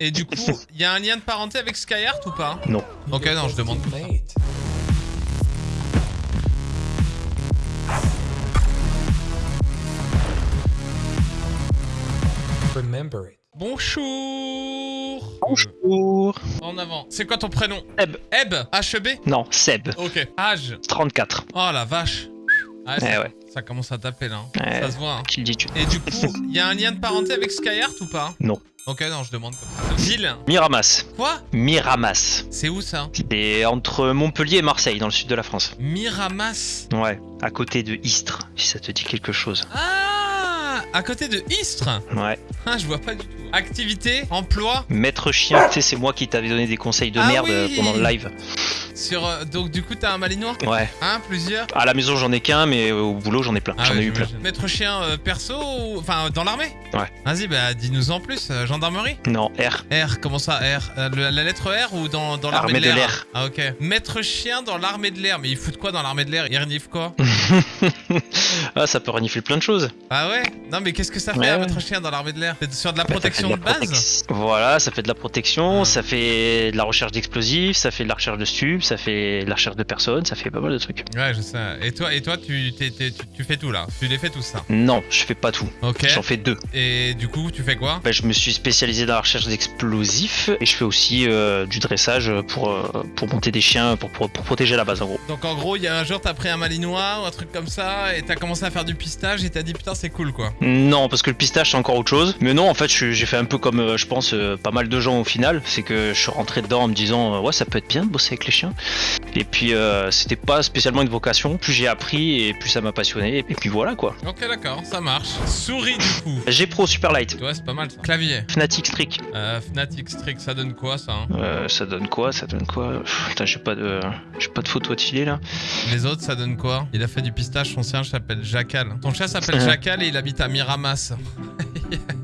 Et du coup, il y a un lien de parenté avec Skyheart ou pas? Non. Ok, non, je demande pour ça. Remember it. Bonjour Bonjour. En avant. C'est quoi ton prénom? Eb. Eb? HEB Non, Seb. Ok. Âge 34. Oh la vache ah, Eh ça, ouais. ça commence à taper là. hein. Ça se voit. hein. Le dis tu Et du coup, il y a un lien de parenté avec Skyheart ou pas? Non. Ok, non, je demande comme ça. Ville Miramas. Quoi? Miramas. C'est où ça? C'est entre Montpellier et Marseille, dans le sud de la France. Miramas? Ouais, à côté de Istres, si ça te dit quelque chose. Ah À côté de Istres? Ouais. Ah, je vois pas du tout. Activité Emploi Maître chien, tu sais, c'est moi qui t'avais donné des conseils de Ah merde oui. euh, pendant le live. Sur... euh, donc du coup, t'as un malinois Ouais. Hein Plusieurs À la maison, j'en ai qu'un, mais au boulot, j'en ai plein. Ah j'en ouais, ai eu plein. Maître chien euh, perso ou... Enfin, dans l'armée Ouais. Vas-y, bah dis-nous en plus. euh, gendarmerie Non, R. R, comment ça R le- La lettre R ou dans, dans l'armée Armée de l'air. Ah ok. Maître chien dans l'armée de l'air. Mais il fout de quoi dans l'armée de l'air? Il renifle quoi? ah, ça peut renifler plein de choses. Ah ouais? Non mais qu'est-ce que ça fait Ouais, ouais. maître chien dans l'armée de l'air? C'est sur de la Bah, protection de base? Voilà, ça fait de la protection, Ah. ça fait de la recherche d'explosifs, ça fait de la recherche de stupes, ça fait de la recherche de personnes, ça fait pas mal de trucs. Ouais, je sais. Et toi, et toi tu, tu, tu fais tout là? Tu les fais tout ça? Non, je fais pas tout. Ok. J'en fais deux. Et du coup, tu fais quoi? Bah, je me suis spécialisé dans la recherche d'explosifs et je fais aussi euh, du dressage pour, euh, pour monter des chiens, pour, pour, pour protéger la base en gros. Donc en gros, il y a un jour, t'as pris un malinois ou un truc comme ça, et t'as commencé à faire du pistage, et t'as dit putain, c'est cool quoi. Non, parce que le pistache c'est encore autre chose. Mais non, en fait, j'ai fait un peu comme euh, je pense euh, pas mal de gens au final. C'est que je suis rentré dedans en me disant euh, ouais, ça peut être bien de bosser avec les chiens. Et puis euh, c'était pas spécialement une vocation. Plus j'ai appris et plus ça m'a passionné. Et puis voilà quoi. Ok, d'accord, ça marche. Souris du coup. G Pro Superlight. Ouais, c'est pas mal. ça. Clavier. Fnatic Strict. Euh, Fnatic Strict, ça donne quoi ça hein Euh, ça donne quoi Ça donne quoi Pff, Putain, j'ai pas de, j'ai pas de photo à te filer là. Les autres, ça donne quoi Il a fait du pistage, son chien s'appelle Jacal. Ton chien s'appelle Jacal et il habite à Miramas.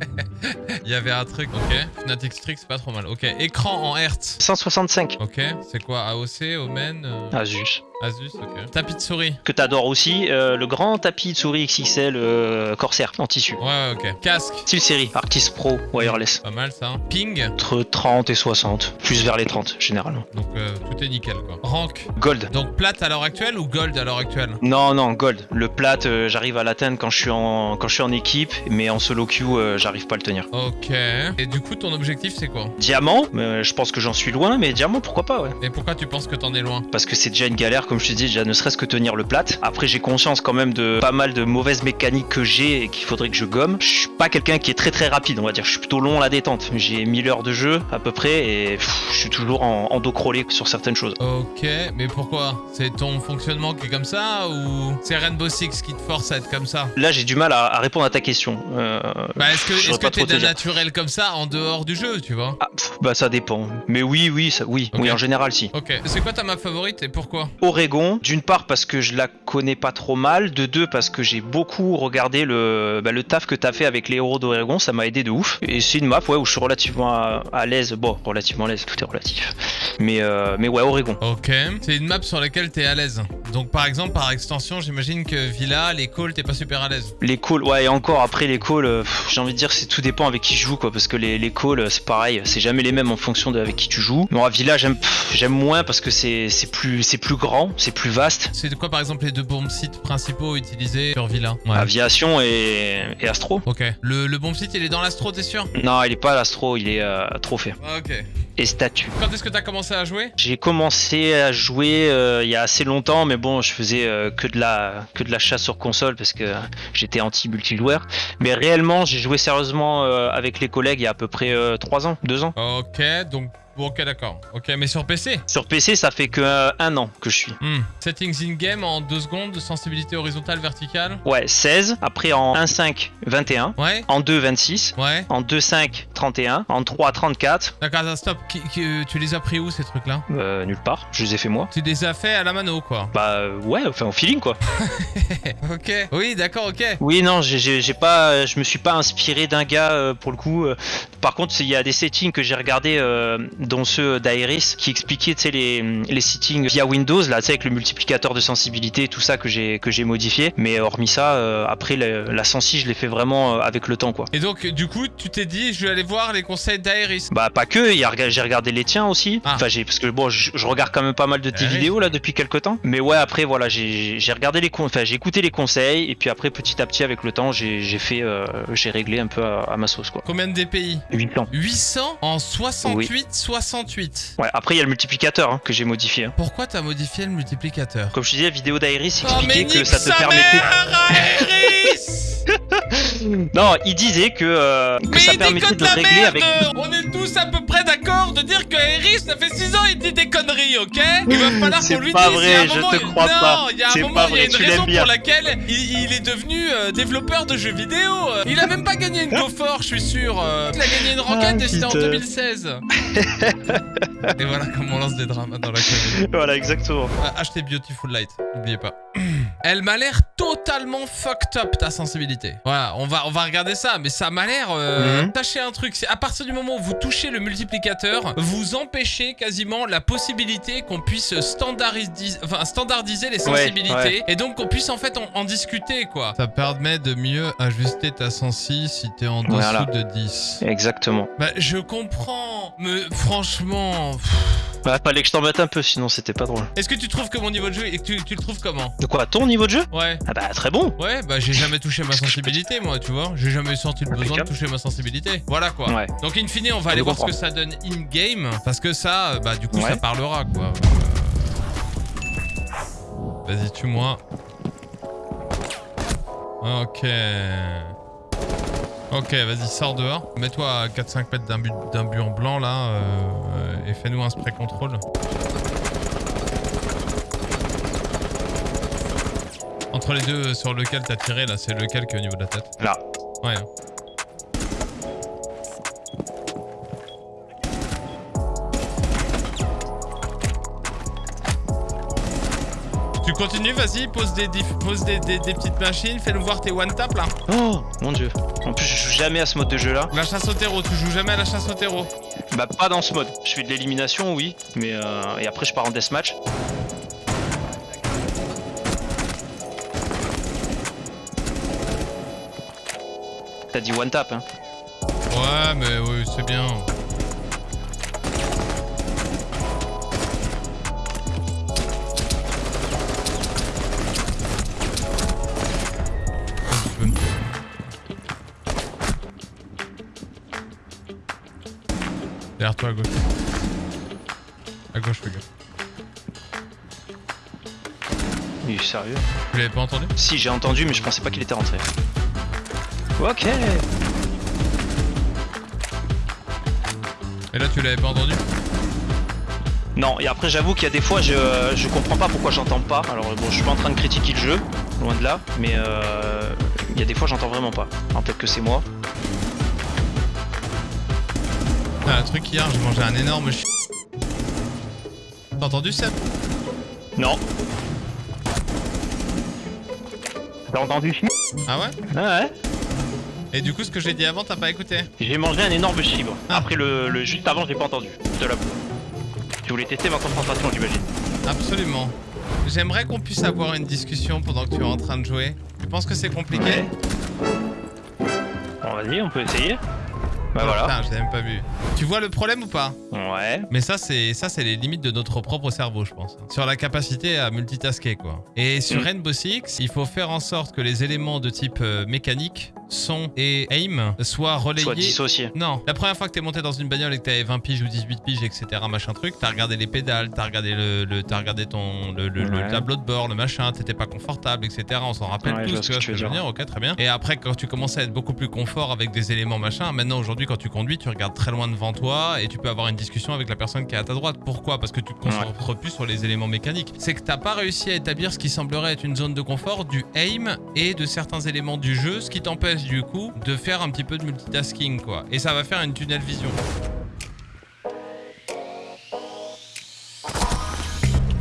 Il y avait un truc, ok. Fnatic Strict, c'est pas trop mal. Ok, écran en Hertz. 165. Ok, c'est quoi AOC, Omen, euh, Asus. Asus, ok. Tapis de souris. Que t'adores aussi, euh, le grand tapis de souris XXL euh, Corsair en tissu. Ouais, ok. Casque. Style série, Arctis Pro Wireless. Pas mal ça. Ping. Entre 30 et 60, plus vers les 30 généralement. Donc euh, tout est nickel quoi. Rank. Gold. Donc plate à l'heure actuelle ou gold à l'heure actuelle? Non, non, gold. Le plat, euh, j'arrive à l'atteindre quand je suis en quand je suis en équipe, mais en solo queue, j'arrive pas à le tenir. Ok. Et du coup, ton objectif c'est quoi? Diamant, je pense que j'en suis loin, mais diamant, pourquoi pas, ouais. Et pourquoi tu penses que t'en es loin? Parce que c'est déjà une galère, comme je te dis, déjà ne serait-ce que tenir le plat. Après, j'ai conscience quand même de pas mal de mauvaises mécaniques que j'ai et qu'il faudrait que je gomme. Je suis pas quelqu'un qui est très très rapide, on va dire. Je suis plutôt long à la détente. J'ai 1000 heures de jeu à peu près et pff, je suis toujours en, en dos crawlé sur certaines choses. Ok, mais pourquoi? C'est ton fonctionnement qui est comme ça ou c'est Rainbow Six qui te force à être comme ça? Là, j'ai du mal à, à répondre à ta question. Euh, Bah est-ce que d'un dire. naturel comme ça en dehors du jeu, tu vois? Pff, bah ça dépend. Mais oui, oui, ça, oui, oui, en général, si. Ok. C'est quoi ta map favorite et pourquoi? Oregon, d'une part parce que je la connais pas trop mal, de deux parce que j'ai beaucoup regardé le, bah, le taf que t'as fait avec les héros d'Oregon, ça m'a aidé de ouf. Et c'est une map ouais, où je suis relativement à, à l'aise, bon, relativement à l'aise, tout est relatif. Mais, euh, mais ouais, Oregon. Ok. C'est une map sur laquelle t'es à l'aise. Donc par exemple, par extension, j'imagine que Villa, les calls, t'es pas super à l'aise. Les calls, ouais, et encore après les calls, euh, j'ai envie de dire c'est tout dépend avec qui je joue quoi, parce que les, les calls euh, c'est pareil, c'est jamais les mêmes en fonction de avec qui tu joues. Bon, à Villa j'aime j'aime moins parce que c'est c'est plus c'est plus grand, c'est plus vaste. C'est de quoi par exemple les deux bombes sites principaux utilisés sur Villa? Ouais. Aviation et, et Astro. Ok. Le, le site, il est dans l'astro, t'es sûr? Non, il est pas à l'Astro, il est euh, Trophée. Ah, Ok. Et statut. Quand est-ce que t'as commencé à jouer? J'ai commencé à jouer euh, il y a assez longtemps, mais bon, je faisais euh, que de la que de la chasse sur console parce que j'étais anti multijoueur. Mais réellement, j'ai joué sérieusement euh, avec les collègues il y a à peu près 3 ans, 2 ans. Ok, donc. Bon, ok, d'accord. Ok, mais sur PC Sur PC, ça fait que euh, un an que je suis. Hmm. Settings in-game en 2 secondes, sensibilité horizontale, verticale? Ouais, 16. Après en 1.5, 21. Ouais En 2, 26. Ouais En 2.5, 31. En 3, 34. D'accord, stop. Qui- qui- euh, tu les as pris où ces trucs-là? Euh, nulle part. Je les ai fait moi. Tu les as fait à la mano, quoi. Bah euh, ouais, enfin au feeling quoi. ok. Oui, d'accord, ok. Oui, non, j'ai- pas, je me suis pas inspiré d'un gars euh, pour le coup. Par contre, il y a des settings que j'ai regardé, euh, dont ceux d'Aeris, qui expliquaient tu sais, les, les settings via Windows, là, tu sais, avec le multiplicateur de sensibilité et tout ça que j'ai que j'ai modifié. Mais hormis ça, euh, après la, la sensi, je l'ai fait vraiment euh, avec le temps, quoi. Et donc, du coup, tu t'es dit, je vais aller voir les conseils d'Aeris. Bah pas que, j'ai regardé les tiens aussi. Ah. Enfin j'ai parce que bon, je, je regarde quand même pas mal de tes oui. vidéos là depuis quelques temps. Mais ouais après voilà, j'ai j'ai regardé les enfin j'ai écouté les conseils et puis après petit à petit avec le temps j'ai j'ai fait euh, j'ai réglé un peu à, à ma sauce quoi. Combien de DPI 800. 800 en 68, 68. Ouais après il y a le multiplicateur hein, que j'ai modifié. hein. Pourquoi t'as modifié le multiplicateur? Comme je te disais, la vidéo d'Iris Oh expliquait que ça te sa permettait. mère, Non, il disait que, euh, que Mais ça il permettait de la régler merde avec. On est tous à peu près d'accord de dire que Aeris, ça fait 6 ans, il dit des conneries, ok? Il va falloir C'est qu'on lui pas dise. vrai, un je moment, te il- crois non, pas. il y a un C'est moment, pas il y a vrai, une raison pour laquelle il, il est devenu euh, développeur de jeux vidéo. Il a même pas gagné une GoFor, je suis sûr. euh. Il a gagné une Ah, et c'était en putain. 2016. et voilà comment on lance des dramas dans la commune. Voilà, exactement. Ah, Achetez Beautiful Light, n'oubliez pas. Elle m'a l'air totalement fucked up ta sensibilité. Voilà, on va, on va regarder ça, mais ça m'a l'air. Euh, Mhm. Sachez un truc, c'est à partir du moment où vous touchez le multiplicateur, vous empêchez quasiment la possibilité qu'on puisse standardiser, enfin, standardiser les Ouais, sensibilités ouais. et donc qu'on puisse en fait en, en discuter quoi. Ça permet de mieux ajuster ta sensi si t'es en dessous Voilà. de 10. Exactement. Bah, je comprends, mais franchement. pff, Bah, fallait que je t'en mette un peu, sinon c'était pas drôle. Est-ce que tu trouves que mon niveau de jeu et que tu, tu le trouves comment? De quoi, ton niveau de jeu? Ouais. Ah bah très bon. Ouais, bah j'ai jamais touché ma sensibilité, moi, tu vois. J'ai jamais senti le besoin de toucher ma sensibilité. Voilà quoi. Ouais. Donc, in fine, on va aller voir ce que ça donne in-game. Parce que ça, euh, bah du coup, Ouais. ça parlera quoi. Euh, Vas-y, tue-moi. Ok. Ok, vas-y, sors dehors. Mets-toi à 4-5 mètres d'un but, en blanc là. euh, et fais-nous un spray control. Entre les deux euh, sur lequel t'as tiré là, c'est lequel qui est au niveau de la tête? Là. Ouais. Tu continues, vas-y, pose des, pose des, des- des petites machines, fais-nous voir tes one tap là. Oh mon dieu. En plus, je joue jamais à ce mode de jeu là. La chasse au terreau, tu joues jamais à la chasse au terreau. Bah, pas dans ce mode. Je fais de l'élimination, oui. Mais euh, et après, je pars en deathmatch. T'as dit one tap, hein. Ouais, mais oui, c'est bien. Derrière toi à gauche. À gauche, fais gaffe. Il est sérieux. Tu l'avais pas entendu? Si, j'ai entendu, mais je pensais pas qu'il était rentré. Ok. Et là, tu l'avais pas entendu? Non, et après, j'avoue qu'il y a des fois, je, je comprends pas pourquoi j'entends pas. Alors, bon, je suis pas en train de critiquer le jeu, loin de là, mais euh, il y a des fois, j'entends vraiment pas. Alors, peut-être que c'est moi. Ah, un truc hier, j'ai mangé un énorme chi... T'as entendu Seb? Non. T'as entendu chier Ah ouais? Ah ouais Et du coup, ce que j'ai dit avant, t'as pas écouté? J'ai mangé un énorme chibre. Ah. Après, le, le juste avant, j'ai pas entendu. Je te l'avoue. Tu voulais tester ma concentration, j'imagine. Absolument. J'aimerais qu'on puisse avoir une discussion pendant que tu es en train de jouer. Tu penses que c'est compliqué? Bon, vas-y, on peut essayer. Bah voilà. Putain, je l'ai même pas vu. Tu vois le problème ou pas? Ouais. Mais ça, c'est ça, c'est les limites de notre propre cerveau, je pense. Sur la capacité à multitasker, quoi. Et sur Mm. Rainbow Six, il faut faire en sorte que les éléments de type euh, mécanique, son et aim soient relayés. Soit dissocié. Non, la première fois que t'es monté dans une bagnole et que t'avais 20 piges ou 18 piges, etc., machin truc, t'as regardé les pédales, t'as regardé le, le- t'as regardé ton le, le- le Ouais. tableau de bord, le machin, t'étais pas confortable, etc. On s'en rappelle Ouais, tous, tu vois ce que je veux veux dire. Ok, très bien. Et après, quand tu commences à être beaucoup plus confort avec des éléments machin, maintenant aujourd'hui, quand tu conduis, tu regardes très loin devant toi et tu peux avoir une discussion avec la personne qui est à ta droite. Pourquoi? Parce que tu te concentres plus sur les éléments mécaniques. C'est que t'as pas réussi à établir ce qui semblerait être une zone de confort du aim et de certains éléments du jeu, ce qui t'empêche du coup de faire un petit peu de multitasking quoi. Et ça va faire une tunnel vision.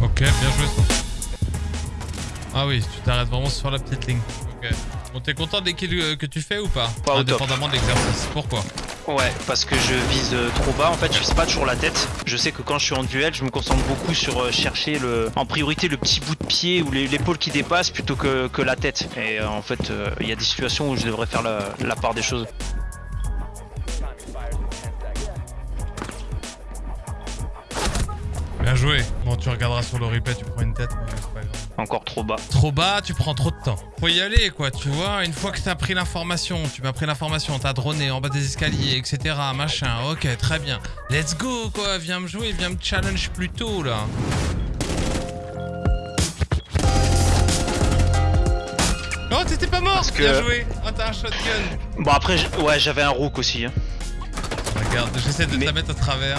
Ok, bien joué ça. Ah oui, tu t'arrêtes vraiment sur la petite ligne. Ok. Bon, t'es content des kills euh, que tu fais ou pas? Pas. Indépendamment de l'exercice. Pourquoi? Ouais, parce que je vise euh, trop bas, en fait je vise pas toujours la tête. Je sais que quand je suis en duel, je me concentre beaucoup sur euh, chercher le, en priorité le petit bout de pied ou l'épaule qui dépasse plutôt que, que la tête. Et euh, en fait, il y a des situations où je devrais faire la, la part des choses. Bien joué. Bon, tu regarderas sur le replay, tu prends une tête, mais. Encore trop bas. Trop bas, tu prends trop de temps. Faut y aller, quoi, tu vois. Une fois que t'as pris l'information, tu m'as pris l'information, t'as droné en bas des escaliers, etc. Machin. Ok, très bien. Let's go, quoi. Viens me jouer, viens me challenge plus tôt, là. Oh, t'étais pas mort Parce que- Bien joué Oh, t'as un shotgun Bon après, ouais, j'avais un rook aussi. hein. Regarde, j'essaie de te Mais- la mettre à travers.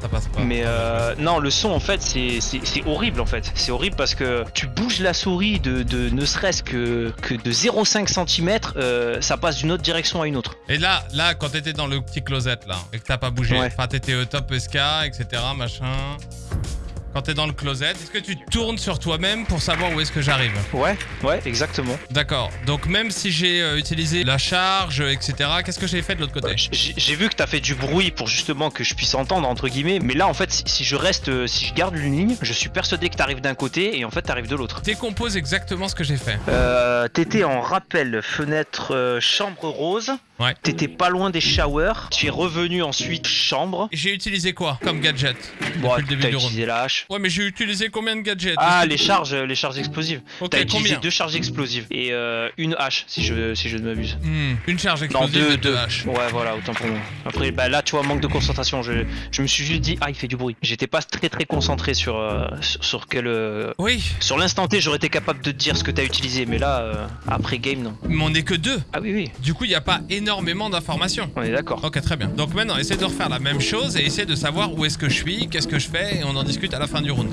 Ça passe pas. Mais euh, non, le son en fait, c'est- horrible en fait. C'est horrible parce que tu bouges la souris de, de ne serait-ce que, que de 0,5 cm, ça passe d'une autre direction à une autre. Et là, là, quand t'étais dans le petit closet, là, et que t'as pas bougé, Ouais. enfin, t'étais au top SK, etc., machin... Quand t'es dans le closet, est-ce que tu tournes sur toi-même pour savoir où est-ce que j'arrive Ouais, ouais, exactement. D'accord. Donc même si j'ai euh, utilisé la charge, etc., qu'est-ce que j'ai fait de l'autre côté J'ai j'ai vu que t'as fait du bruit pour justement que je puisse entendre entre guillemets, mais là en fait, si, si je reste, euh, si je garde une ligne, je suis persuadé que t'arrives d'un côté et en fait t'arrives de l'autre. Décompose exactement ce que j'ai fait. Euh, T'étais en rappel fenêtre euh, chambre rose. Ouais. T'étais pas loin des showers. Tu es revenu ensuite chambre. J'ai utilisé quoi comme gadget Bon, depuis le début du utilisé la hache. Ouais, mais j'ai utilisé combien de gadgets? Ah, les charges, les charges explosives. Ok, T'as utilisé combien? deux charges explosives et euh, une hache, si je, si je ne m'abuse. Hmm, Une charge Non, explosive deux, et deux deux. haches. Ouais, voilà, autant pour moi. Après, bah là, tu vois, manque de concentration. Je, je me suis juste dit, ah, il fait du bruit. J'étais pas très très concentré sur, euh, sur, sur quel. euh, Oui, Sur l'instant T, j'aurais été capable de te dire ce que t'as utilisé, mais là, après game, non. mais on est que deux. Ah oui, oui, Du coup, il n'y a pas énormément d'informations. on est d'accord. Ok, très bien. Donc maintenant, essaie de refaire la même chose et essaie de savoir où est-ce que je suis, qu'est-ce que je fais, et on en discute à la fin du round.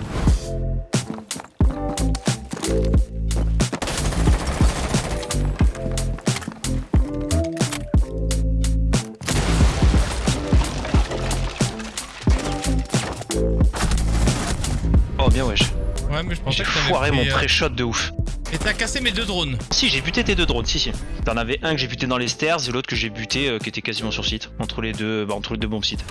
Oh, bien, wesh. Ouais, mais je pensais J'ai que t'avais foiré pris, mon euh, pré-shot de ouf. Et t'as cassé mes deux drones. Si, j'ai buté tes deux drones, si, si. T'en avais un que j'ai buté dans les stairs et l'autre que j'ai buté euh, qui était quasiment sur site. Entre les deux, bah, entre les deux bombes sites.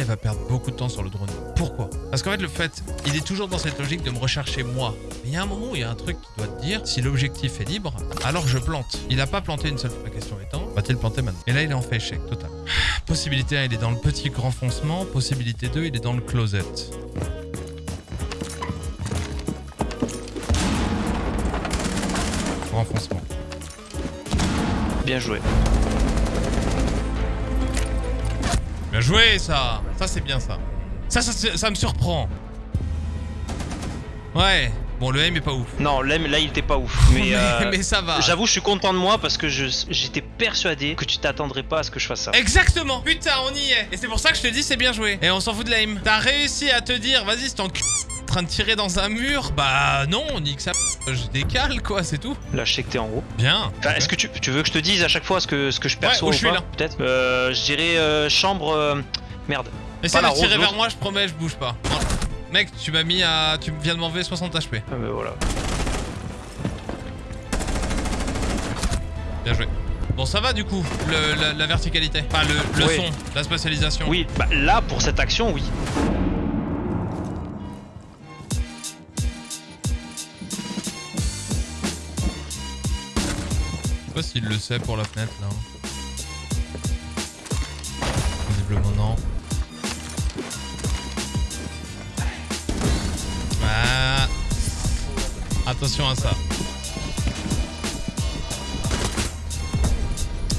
Il va perdre beaucoup de temps sur le drone. Pourquoi? Parce qu'en fait, le fait, il est toujours dans cette logique de me rechercher moi. Mais il y a un moment où il y a un truc qui doit te dire si l'objectif est libre, alors je plante. Il a pas planté une seule fois. La question étant, va-t-il planter maintenant? Et là, il est en fait échec total. Possibilité 1, il est dans le petit renfoncement. Possibilité 2, il est dans le closet. Renfoncement. Bien joué. Bien joué, ça Ça, c'est bien. Ça, ça, ça, ça me surprend. Ouais. Bon, le aim est pas ouf. Non, là, là, il était pas ouf. Mais, mais, euh, mais ça va. j'avoue, je suis content de moi parce que je- j'étais persuadé que tu t'attendrais pas à ce que je fasse ça. Exactement Putain, on y est Et c'est pour ça que je te dis c'est bien joué. Et on s'en fout de l'aim. T'as réussi à te dire, vas-y, c'est en train de tirer dans un mur Bah non, on dit que ça... Je décale, quoi, c'est tout. Là, je sais que t'es en haut. Bien. Enfin, Est-ce que tu, tu veux que je te dise à chaque fois ce que, ce que je perçois où ou je pas. Peut-être euh, Je dirais euh, chambre... euh, Merde. Essaye la de tirer vers moi, je promets, je bouge pas. Non. Mec, tu m'as mis à... Tu viens de m'enlever 60 HP. Ah, bah, voilà. Bien joué. Bon, ça va du coup, le- la, la verticalité. Enfin, le, son, la spatialisation. Oui, bah là, pour cette action, oui. Je sais pas s'il le sait pour la fenêtre là. Attention à ça.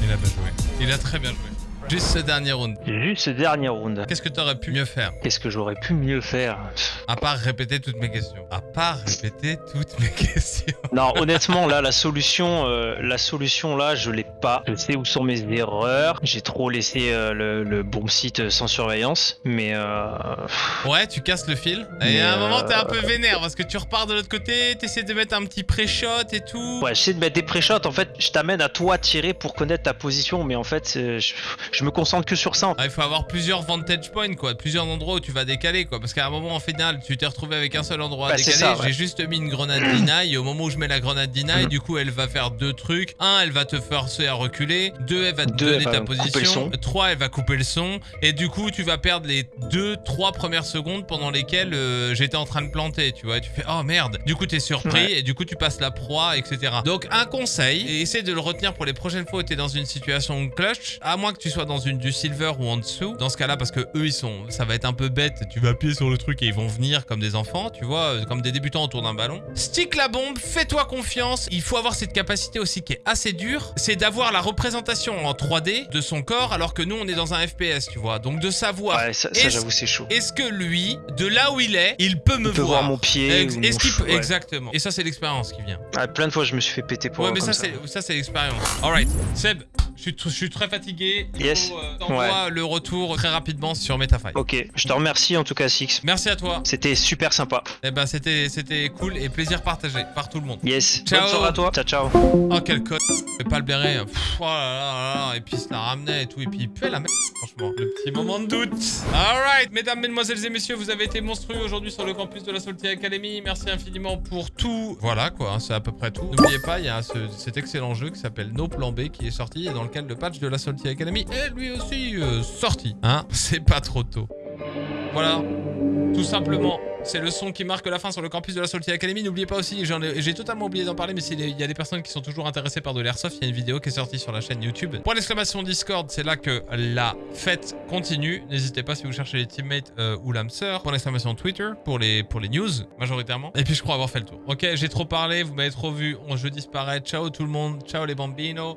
Il a bien joué. Il a très bien joué. Juste ce dernier round. Juste ce dernier round. Qu'est-ce que t'aurais pu mieux faire? Qu'est-ce que j'aurais pu mieux faire? À part répéter toutes mes questions. À part répéter toutes mes questions. Non, honnêtement, là, la solution, euh, la solution là, je l'ai pas. Je sais où sont mes erreurs. J'ai trop laissé euh, le, le bon site sans surveillance, mais euh, Ouais, tu casses le fil. Et à un moment, euh, t'es un peu vénère parce que tu repars de l'autre côté, t'essaies de mettre un petit pré-shot et tout. ouais, j'essaie de mettre des pré-shots. En fait, je t'amène à toi tirer pour connaître ta position, mais en fait, euh, je, je me concentre que sur ça. Ah, il faut avoir plusieurs vantage points, quoi. Plusieurs endroits où tu vas décaler, quoi. Parce qu'à un moment, en final, tu t'es retrouvé avec un seul endroit Bah, à c'est décaler. ça, ouais. J'ai juste mis une grenade deny et au moment où je mets la grenade deny, du coup, elle va faire deux trucs. Un, elle va te forcer à reculer. Deux, elle va te Deux, donner ta position. Trois, elle va couper le son. Et du coup, tu vas perdre les deux, trois premières secondes pendant lesquelles euh, j'étais en train de planter, tu vois. Et tu fais, oh merde. Du coup, t'es surpris Ouais. et du coup, tu passes la proie, etc. Donc, un conseil, et essaie de le retenir pour les prochaines fois où t'es dans une situation clutch, à moins que tu sois dans une du silver ou en dessous. Dans ce cas-là, parce que eux, ils sont, ça va être un peu bête. Tu vas appuyer sur le truc et ils vont venir comme des enfants, tu vois, euh, comme des débutants autour d'un ballon. Stick la bombe, fais-toi confiance. Il faut avoir cette capacité aussi qui est assez dure, c'est d'avoir la représentation en 3D de son corps, alors que nous, on est dans un FPS, tu vois. Donc, de savoir Ouais, ça, ça, j'avoue, c'est chaud. est-ce que lui, de là où il est, il peut me Il peut voir mon pied. Ex- ou mon peut... ouais. Exactement. Et ça, c'est l'expérience qui vient. Ah, plein de fois, je me suis fait péter pour ouais, mais comme ça, c'est ça, c'est l'expérience. Alright, Seb, je suis, tr- je suis très fatigué. Il Yes. faut, euh, le retour très rapidement sur Metafy. Ok, je te remercie en tout cas, Six. Merci à toi. C'était super sympa. Eh ben, c'était c'était cool et plaisir partagé par tout le monde. Yes. Ciao. Bonne soirée à toi. Ciao, ciao. Oh, quel code. Pas le. Pff, oh là là là là. Et puis, il se la ramenait et tout. Et puis, il puait la merde, franchement. Le petit moment de doute. Alright, mesdames, mesdemoiselles et messieurs, vous avez été monstrueux aujourd'hui sur le campus de la Salty Academy. Merci infiniment pour tout. Voilà, quoi. hein, c'est à peu près tout. N'oubliez pas, il y a ce- cet excellent jeu qui s'appelle No Plan B qui est sorti et dans le patch de la Salty Academy est lui aussi euh, sorti. Hein C'est pas trop tôt. Voilà. Tout simplement, c'est le son qui marque la fin sur le campus de la Salty Academy. N'oubliez pas aussi, j'ai totalement oublié d'en parler, mais s'il y a des personnes qui sont toujours intéressées par de l'airsoft, il y a une vidéo qui est sortie sur la chaîne YouTube. Pour l'exclamation Discord, c'est là que la fête continue. N'hésitez pas si vous cherchez les teammates euh, ou l'âme sœur. Pour l'exclamation Twitter, pour les, pour les news, majoritairement. Et puis je crois avoir fait le tour. Ok, j'ai trop parlé, vous m'avez trop vu, on, je disparais. Ciao tout le monde, ciao les bambinos.